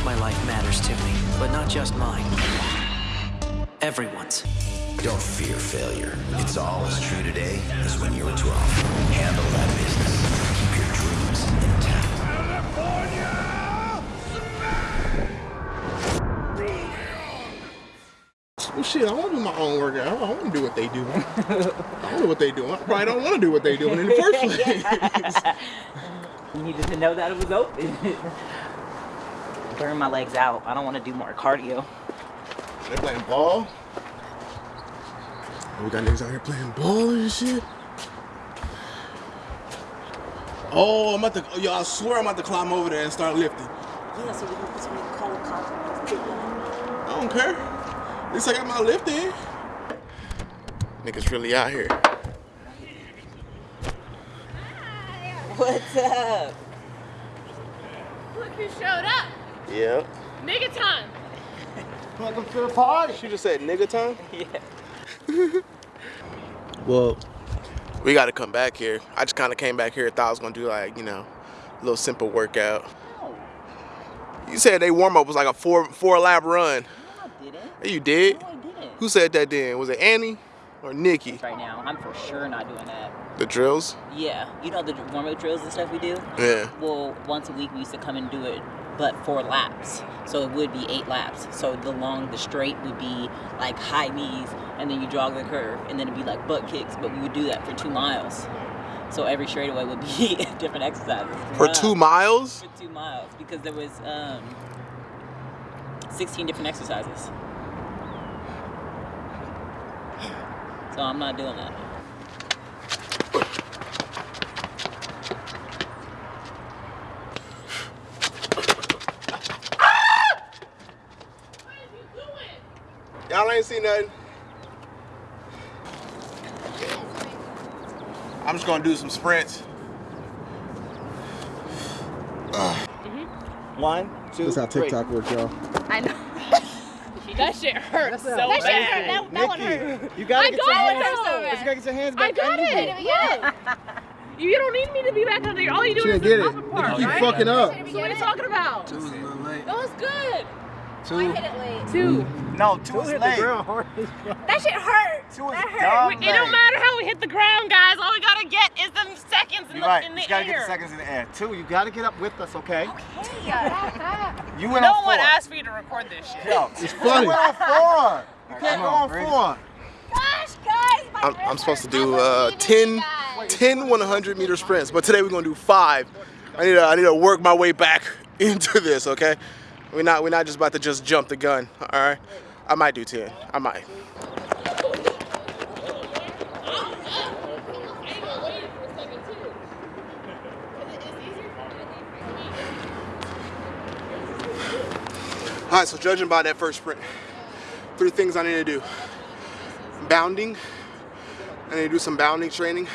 course my life matters to me, but not just mine. Everyone's. Don't fear failure. It's all as true today as when you were 12. Handle that business. Keep your dreams intact. California! Well, shit, I want to do my own workout. I want to do what they do. I don't know what they do. I probably don't want to do what they do in the first place. You needed to know that it was open. Burn my legs out. I don't want to do more cardio. They're playing ball. We got niggas out here playing ball and shit. Oh, I'm about to, oh, yo, I swear I'm about to climb over there and start lifting. Yeah, so we can put some cold coffee. I don't care. At least I got my lift in. Niggas really out here. What's up? Look who showed up. Yep. Nigga time. Welcome to the party. She just said nigga time? Yeah. Well, we got to come back here. I just kind of came back here. Thought I was gonna do like you know, a little simple workout. You said they warm up was like a four four lap run. No, I didn't. You did? No, I didn't. Who said that then? Was it Annie or Nikki? Right now, I'm for sure not doing that. The drills? Yeah, you know the warm-up drills and stuff we do? Yeah. Well, once a week we used to come and do it, but four laps. So it would be eight laps. So the long, the straight would be like high knees, and then you jog the curve, and then it'd be like butt kicks. But we would do that for two miles. So every straightaway would be different exercises. For two miles? For two miles, because there was um, 16 different exercises. So I'm not doing that. Y'all ain't seen nothing. I'm just gonna do some sprints. Mm-hmm. One, two, That's how three. TikTok works, y'all. I know. that shit hurts so That bad. shit That, hurt. that one Nikki, hurt. You gotta I get got your it, hands. hurt so You gotta get your hands I back got it. you. Yeah. You don't need me to be back under there. All you do She is didn't the get it. upper part, Keep right? fucking up. So what are you talking about? That was good. Two. Two. No, two is hit late. the ground. That shit hurt. Two is That hurt. dumb It don't matter how we hit the ground, guys. All we gotta get is them seconds in You're the, right. in You the just gotta air. get the seconds in the air. Two, you gotta get up with us, okay? Okay. You went no on one four. asked for you to record this shit. Yo, It's funny. you went on four. You can't go on four. Gosh, guys, my I'm, I'm supposed to do uh, 10, 10 100 meter sprints, but today we're gonna do five. I need to, I need to work my way back into this, okay? We're not, we're not just about to just jump the gun, all right? I might do 10, I might. All right, so judging by that first sprint, three things I need to do. Bounding, I need to do some bounding training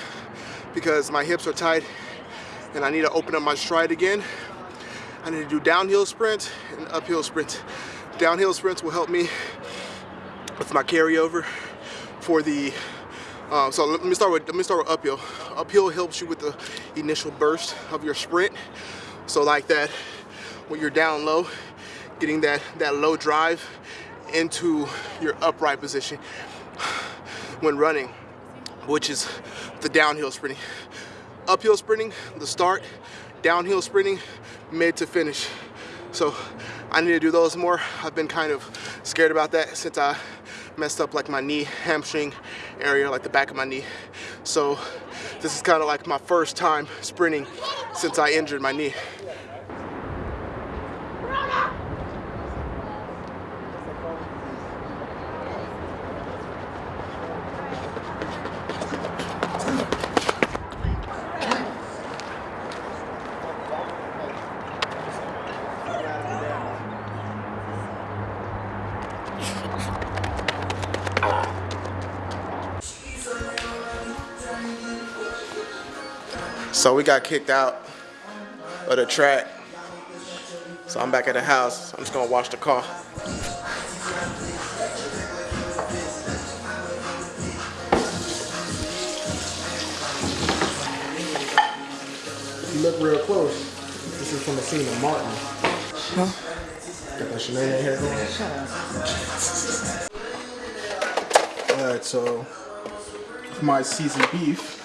because my hips are tight and I need to open up my stride again. I need to do downhill sprints and uphill sprints. Downhill sprints will help me with my carryover for the, um, so let me start with, let me start with uphill. Uphill helps you with the initial burst of your sprint. So like that, when you're down low, getting that, that low drive into your upright position when running, which is the downhill sprinting. Uphill sprinting, the start, downhill sprinting, mid to finish. So I need to do those more. I've been kind of scared about that since I messed up like my knee, hamstring area, like the back of my knee. So this is kind of like my first time sprinting since I injured my knee. So we got kicked out of the track. So I'm back at the house. I'm just gonna wash the car. If you look real close, this is from the scene of Martin. Huh? Got that shenanigan hair going. Alright, so for my seasoned beef.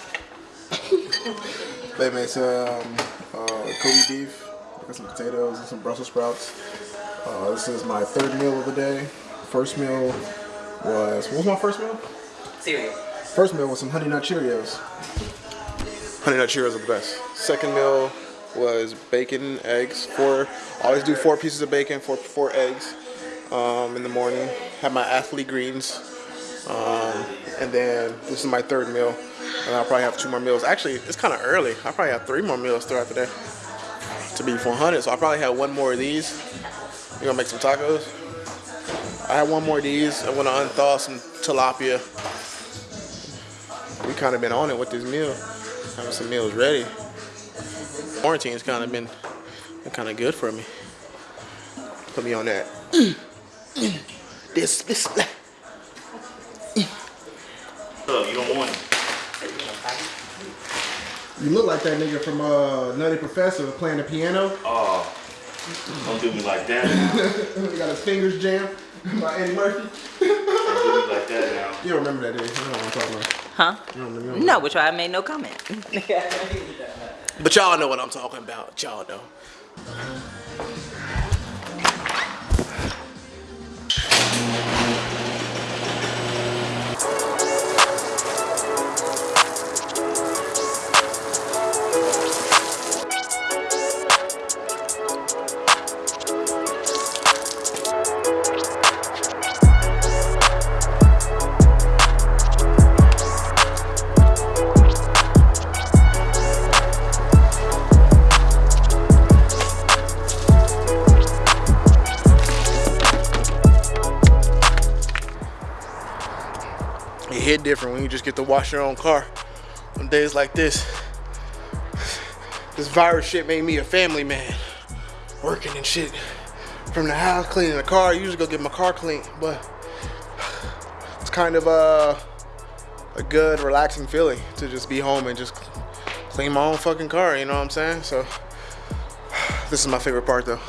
they made some uh, Kobe beef, got some potatoes and some Brussels sprouts. Uh, this is my third meal of the day. First meal was what was my first meal? Cereal. First meal was some Honey Nut Cheerios. Honey Nut Cheerios are the best. Second meal was bacon, eggs. Four. I always do four pieces of bacon, four four eggs um, in the morning. Have my athlete greens, um, and then this is my third meal. And I'll probably have two more meals. Actually, it's kind of early. I probably have three more meals throughout the day to be 400. So I probably have one more of these. We're gonna make some tacos. I have one more of these. I'm gonna unthaw some tilapia. We kind of been on it with this meal, having some meals ready. Quarantine's kind of been, been kind of good for me. Put me on that. This, this. Look, You look like that nigga from uh, Nutty Professor playing the piano. Oh, don't do me like that. he got his fingers jammed by Eddie Murphy. Don't do me like that now. You don't remember that, do you? You know what I'm talking about. Huh? You don't remember, you don't No, which I made no comment. But y'all know what I'm talking about. Y'all know. When you just get to wash your own car on days like this. This virus shit made me a family man. Working and shit. From the house, cleaning the car. I usually go get my car cleaned, but it's kind of uh, a good, relaxing feeling to just be home and just clean my own fucking car, you know what I'm saying? So, this is my favorite part though.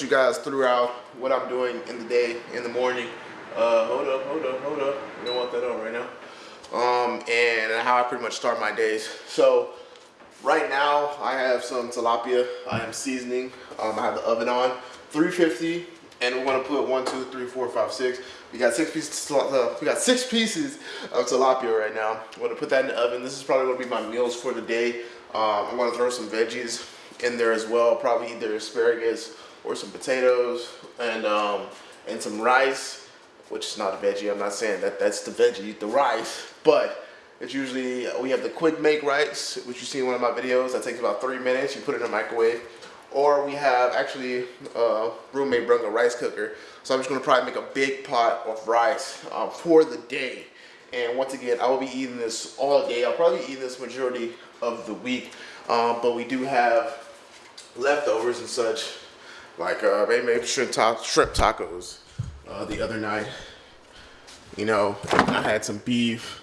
You guys throughout what I'm doing in the day, in the morning. Uh, hold up, hold up, hold up. We don't want that on right now. Um, and how I pretty much start my days. So, Right now, I have some tilapia. I am seasoning. Um, I have the oven on, 350, and we're gonna put one, two, three, four, five, six. We got six pieces. Uh, we got six pieces of tilapia right now. I'm gonna put that in the oven. This is probably gonna be my meals for the day. Um, I'm gonna throw some veggies in there as well. Probably either asparagus or some potatoes and um, and some rice, which is not a veggie. I'm not saying that that's the veggie, the rice, but it's usually, we have the quick make rice, which you see in one of my videos. That takes about three minutes. You put it in the microwave. Or we have actually, uh, roommate brought a rice cooker. So I'm just gonna probably make a big pot of rice uh, for the day. And once again, I will be eating this all day. I'll probably eat this majority of the week. Um, but we do have leftovers and such, like uh, maybe, maybe shrimp, ta shrimp tacos uh, the other night. You know, I had some beef.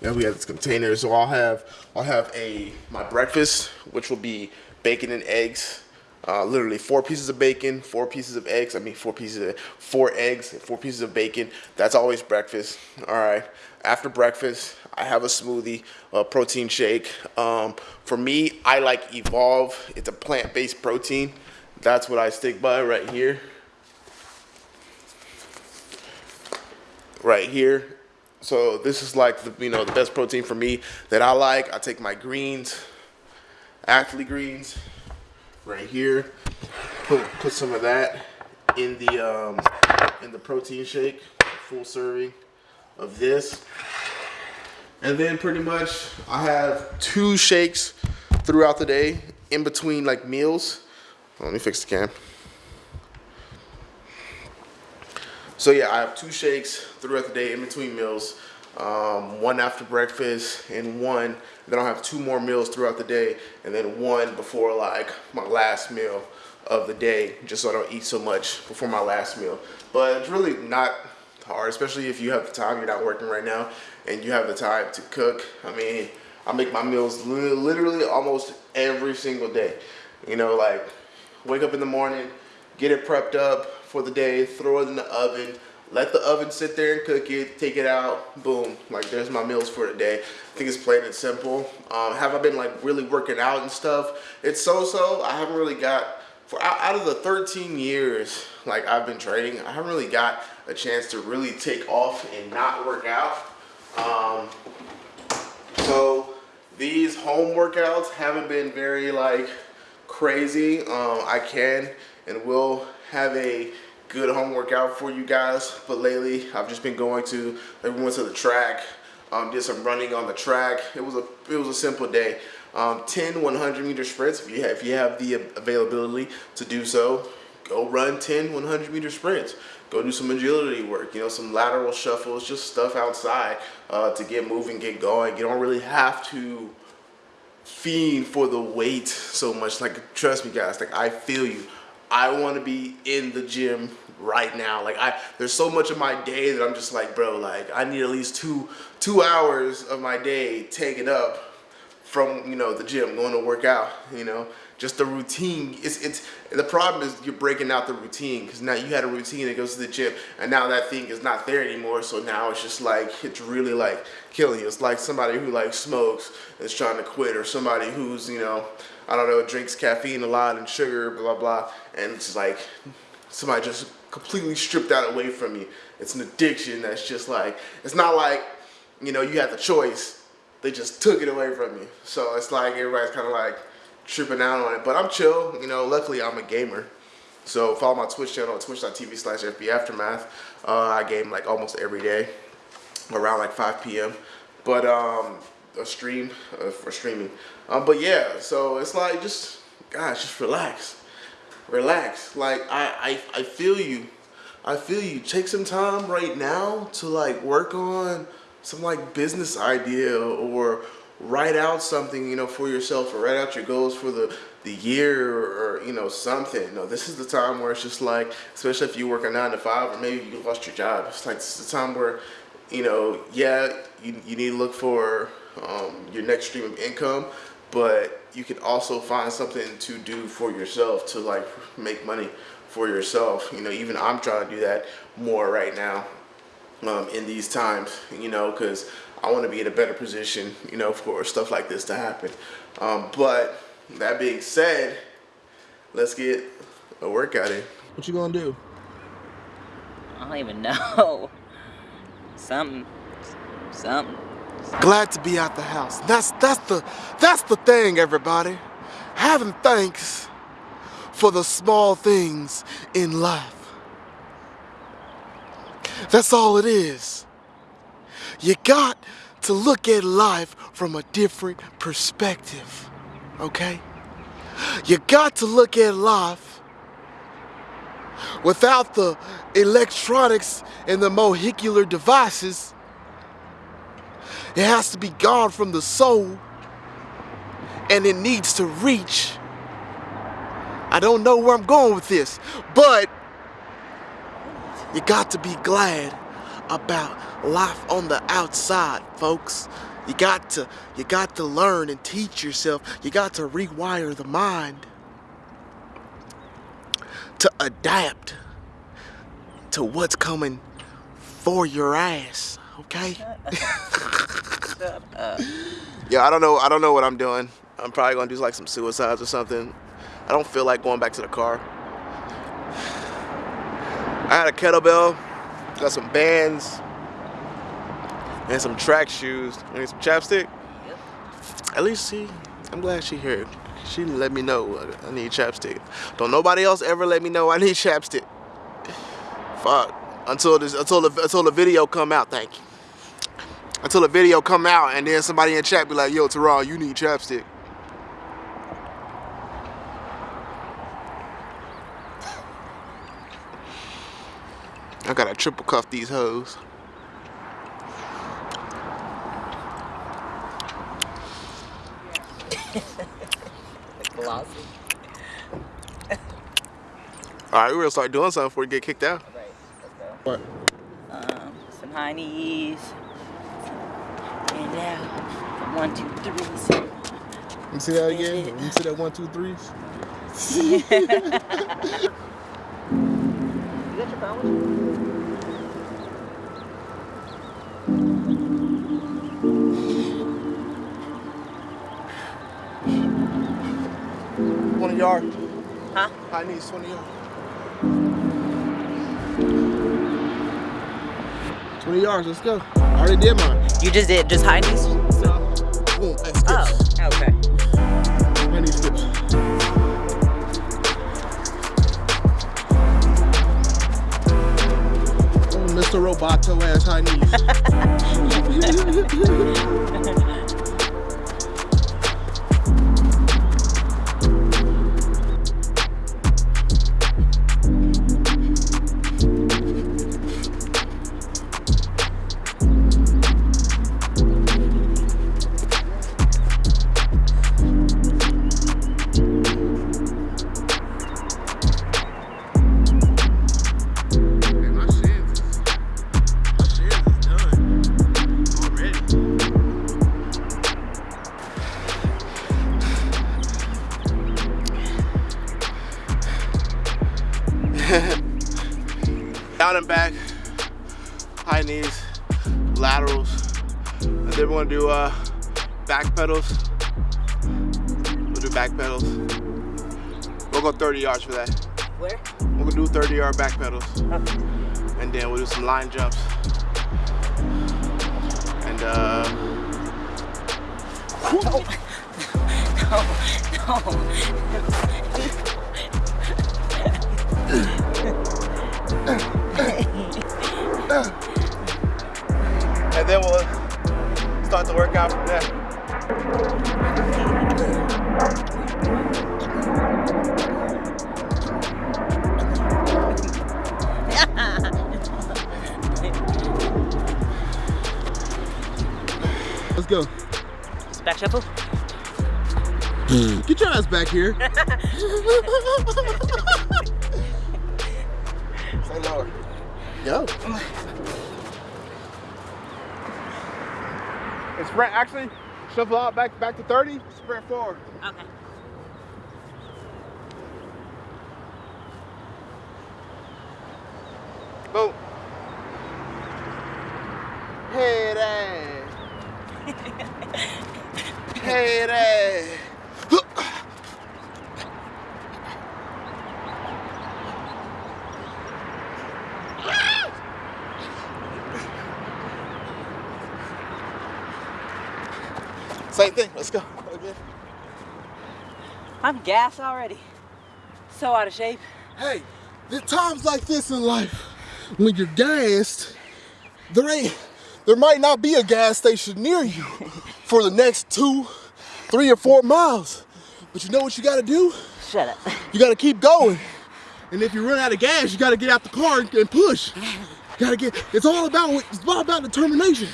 Yeah, we had this container, so I'll have I'll have a my breakfast, which will be bacon and eggs. Uh, literally four pieces of bacon, four pieces of eggs. I mean, four pieces of four eggs, four pieces of bacon. That's always breakfast. All right. After breakfast, I have a smoothie, a protein shake. Um, for me, I like Evolve. It's a plant-based protein. That's what I stick by right here. Right here. So this is like the you know the best protein for me that I like. I take my greens, athlete greens, right here. put put some of that in the um, in the protein shake, full serving of this. And then pretty much I have two shakes throughout the day in between like meals. Let me fix the cam. So yeah, I have two shakes throughout the day in between meals. Um, one after breakfast and one, then I'll have two more meals throughout the day and then one before like my last meal of the day just so I don't eat so much before my last meal. But it's really not hard, especially if you have the time, you're not working right now and you have the time to cook. I mean, I make my meals literally almost every single day. You know, like wake up in the morning, get it prepped up for the day, throw it in the oven, let the oven sit there and cook it, take it out, boom. Like there's my meals for the day. I think it's plain and simple. Um, have I been like really working out and stuff? It's so-so. I haven't really got, for out of the 13 years like I've been training, I haven't really got a chance to really take off and not work out. Um, so these home workouts haven't been very like crazy. Um, I can and will have a good home workout for you guys. But lately, I've just been going to, like we went to the track, um, did some running on the track. It was a, it was a simple day. Um, 10 100 meter sprints, if you, have, if you have the availability to do so, go run 10 100 meter sprints. Go do some agility work, you know, some lateral shuffles, just stuff outside uh, to get moving, get going. You don't really have to fiend for the weight so much. Like, trust me guys, like I feel you. I want to be in the gym right now. Like I, there's so much of my day that I'm just like, bro, like I need at least two, two hours of my day taken up from, you know, the gym, going to work out, you know, just the routine. It's, it's, the problem is you're breaking out the routine because now you had a routine that goes to the gym and now that thing is not there anymore. So now it's just like, it's really like killing you. It's like somebody who like smokes is trying to quit or somebody who's, you know, I don't know, drinks caffeine a lot and sugar, blah, blah, and it's like somebody just completely stripped that away from you. It's an addiction that's just like, it's not like, you know, you had the choice. They just took it away from you. So it's like everybody's kind of like tripping out on it. But I'm chill, you know, luckily I'm a gamer. So follow my Twitch channel, twitch.tv slash FB Aftermath. Uh, I game like almost every day around like 5 p.m. But um, a stream uh, for streaming. Um, but yeah, so it's like just, gosh, just relax, relax. Like I, I, I feel you. I feel you. Take some time right now to like work on some like business idea or write out something, you know, for yourself or write out your goals for the, the year or, you know, something. No, this is the time where it's just like, especially if you work a nine to five or maybe you lost your job. It's like, this is the time where, you know, yeah, you, you need to look for um, your next stream of income, but you can also find something to do for yourself to like make money for yourself. You know, even I'm trying to do that more right now um, in these times, you know, because I want to be in a better position, you know, for stuff like this to happen. Um, but that being said, let's get a workout in. What you gonna do? I don't even know. Something. Something. Glad to be out the house. That's that's the that's the thing, everybody. Having thanks for the small things in life. That's all it is. You got to look at life from a different perspective, okay? You got to look at life without the electronics and the molecular devices it has to be gone from the soul and it needs to reach. I don't know where I'm going with this, but you got to be glad about life on the outside, folks. You got to you got to learn and teach yourself. You got to rewire the mind to adapt to what's coming for your ass, okay? yeah, I don't know. I don't know what I'm doing. I'm probably gonna do like some suicides or something. I don't feel like going back to the car. I had a kettlebell, got some bands, and some track shoes. I need some chapstick. Yep. At least see, I'm glad she here. She didn't let me know I need chapstick. Don't nobody else ever let me know I need chapstick. Fuck. Until this, until the, until the video come out. Thank you. Until the video come out, and then somebody in chat be like, "Yo, Teron, you need chapstick." I gotta triple cuff these hoes. Glossy. All right, we're gonna start doing something before we get kicked out. Right. Let's go. What? Um, some high knees. And now, some one, two, threes. Let me see that again. Let me see that one, two, threes. You got your phone yard. Huh? High knees, twenty yard. Twenty yards. Let's go. I already did mine. You just did just high knees? Boom. And skips. Oh, okay. High knee skips. Oh, Mr. Roboto ass high knees. laterals, and then we're gonna do uh, back pedals. We'll do back pedals. We'll go 30 yards for that. Where? We're gonna do 30 yard back pedals. Okay. And then we'll do some line jumps. And uh, and then we'll start the workout from there. Let's go. Just back shuffle? Get your ass back here. Say lower. Go. And sprint actually, shuffle out back back to 30, sprint forward. Okay. Boom. Head ass. Head ass. Same thing. Let's go. Again. I'm gassed already. So out of shape. Hey, there's times like this in life when you're gassed, there ain't, there might not be a gas station near you for the next two, three or four miles. But you know what you gotta do? Shut up. You gotta keep going. And if you run out of gas, you gotta get out the car and, and push. You gotta get, it's all about, it's all about determination.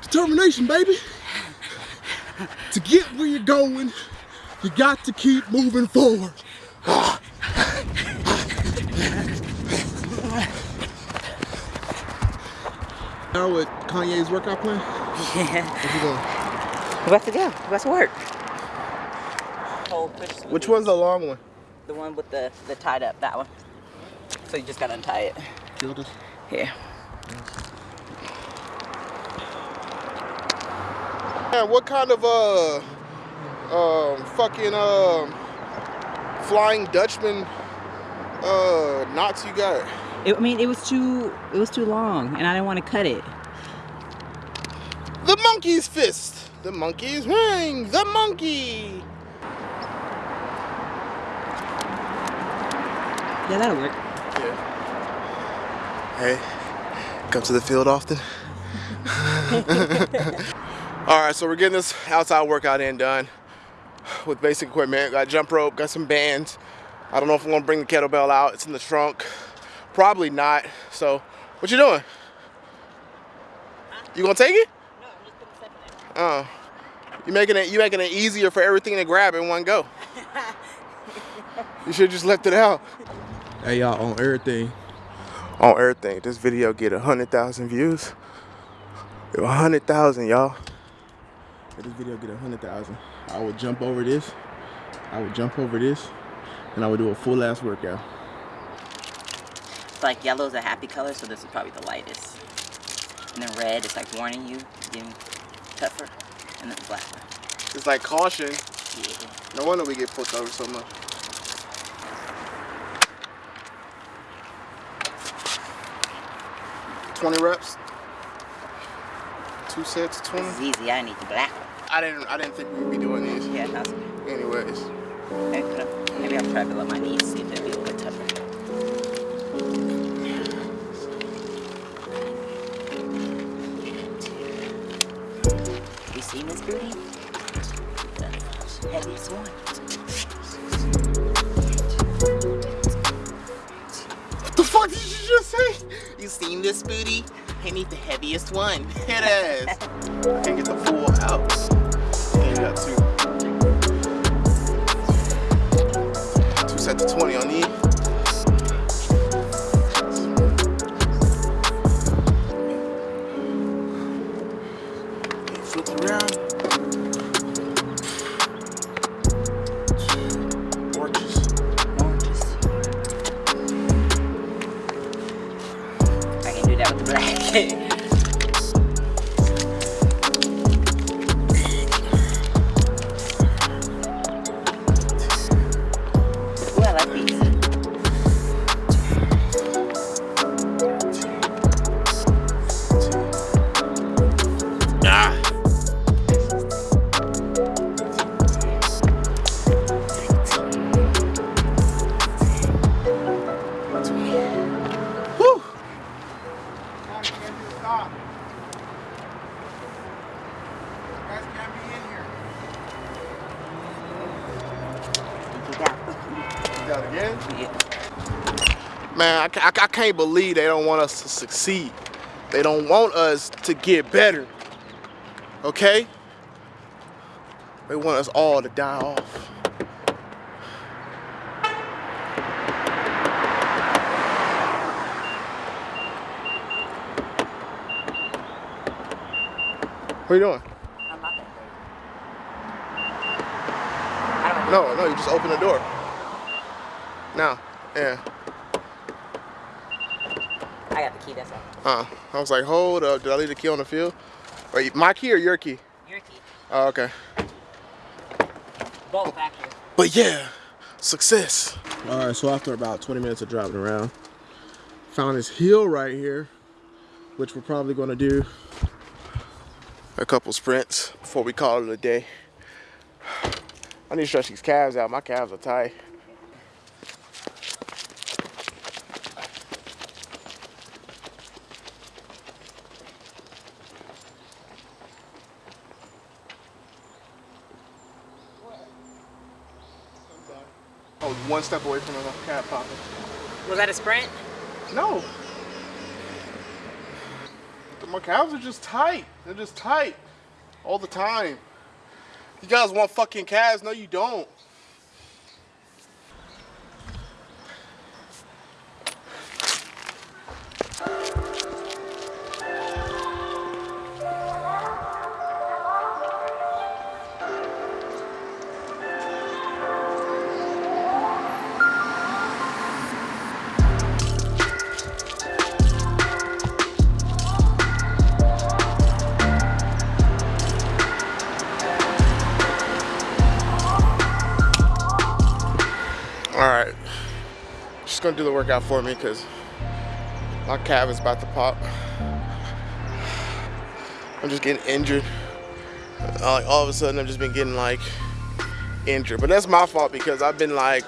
Determination, baby. To get where you're going, you got to keep moving forward. Now with Kanye's workout plan? Yeah. What you doing? We're about to go. We're about to work. Which one's the long one? The one with the, the tied up, that one. So you just gotta untie it. Feel this? Here. Man, what kind of uh fucking uh, Flying Dutchman uh, knots you got? It, I mean, it was too it was too long, and I didn't want to cut it. The monkey's fist, the monkey's ring, the monkey. Yeah, that'll work. Yeah. Hey, come to the field often. All right, so we're getting this outside workout in done with basic equipment. Got jump rope, got some bands. I don't know if I'm gonna bring the kettlebell out. It's in the trunk. Probably not. So, what you doing? You gonna take it? No, I'm just putting stuff in Oh, you making it you making it easier for everything to grab in one go. you should just left it out. Hey y'all, on everything, on everything, this video get a hundred thousand views. A hundred thousand, y'all. If this video get a hundred thousand, I would jump over this. I would jump over this, and I would do a full ass workout. It's like yellow is a happy color, so this is probably the lightest. And then red is like warning you, getting tougher. And then black. It's like caution. Yeah. No wonder we get put over so much. Twenty reps. Two sets, twenty. This is easy. I need the black one. I didn't. I didn't think we would be doing these. Yeah, that's good. Anyways, Maybe, put up- maybe I'll try to below my knees, see if it'll be a little bit tougher. You see Miss Booty? The heaviest one. What the fuck did you just say? You seen this booty? I need the heaviest one. It is. I can't get the full two. Sets of twenty on these. Can't believe they don't want us to succeed. They don't want us to get better. Okay? They want us all to die off. What are you doing? I'm not that No, no, you just open the door. Now, yeah. I key, that's all. Uh, I was like, hold up, did I leave the key on the field? Wait, my key or your key? Your key. Oh, okay. Both actually. But yeah, success. All right, so after about 20 minutes of driving around, found this hill right here, which we're probably gonna do a couple sprints before we call it a day. I need to stretch these calves out. My calves are tight. I was one step away from a calf popping. Was that a sprint? No. My calves are just tight. They're just tight all the time. You guys want fucking calves? No, you don't. The workout for me because my calf is about to pop. I'm just getting injured. Uh, Like all of a sudden, I've just been getting like injured. But that's my fault because I've been like,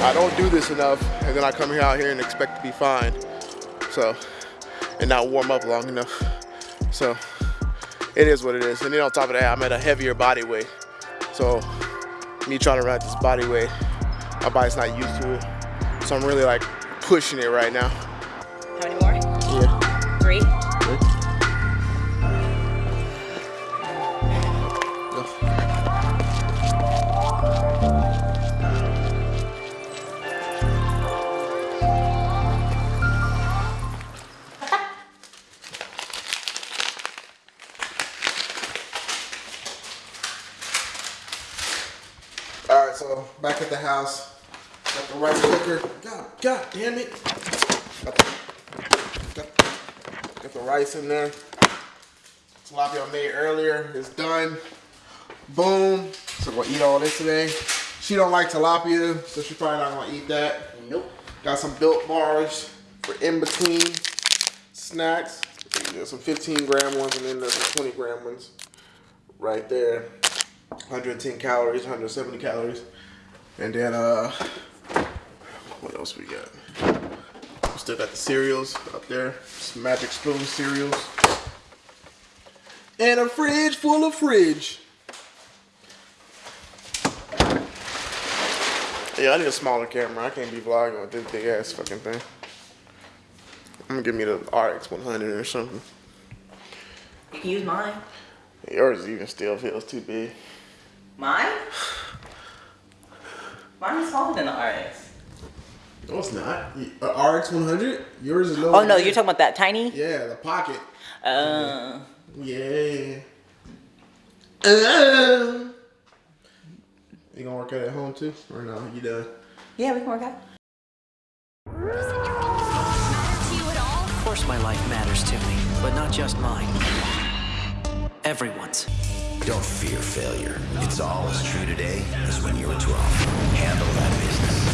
I don't do this enough, and then I come here out here and expect to be fine. So, and not warm up long enough. So, it is what it is. And then on top of that, I'm at a heavier body weight. So, me trying to run this body weight, my body's not used to it. So I'm really like pushing it right now. How many more? Yeah. Three. All right, so back at the house, got the rice cooker. God, God damn it! Got the, got, got the rice in there. Tilapia I made earlier is done. Boom. So we'll eat all this today. She don't like tilapia, so she probably not gonna eat that. Nope. Got some built bars for in between snacks. There's some 15 gram ones and then there's some 20 gram ones right there. 110 calories, 170 calories. And then uh what else we got? Still got the cereals up there. Some magic spoon cereals. And a fridge full of fridge. Yeah, I need a smaller camera. I can't be vlogging with this big ass fucking thing. I'm gonna give me the RX 100 or something. You can use mine. Yours even still feels too big. Mine? Mine is smaller than the RX. No, it's not. Uh, RX 100? Yours is low. Oh no, you're talking about that tiny? Yeah, the pocket. Uh, Yeah. Uh. You gonna work out at home too? Or no? You done? yeah, we can work out. Of course my life matters to me, but not just mine. Everyone's. Don't fear failure. It's all as true today as when you were 12. Handle that business.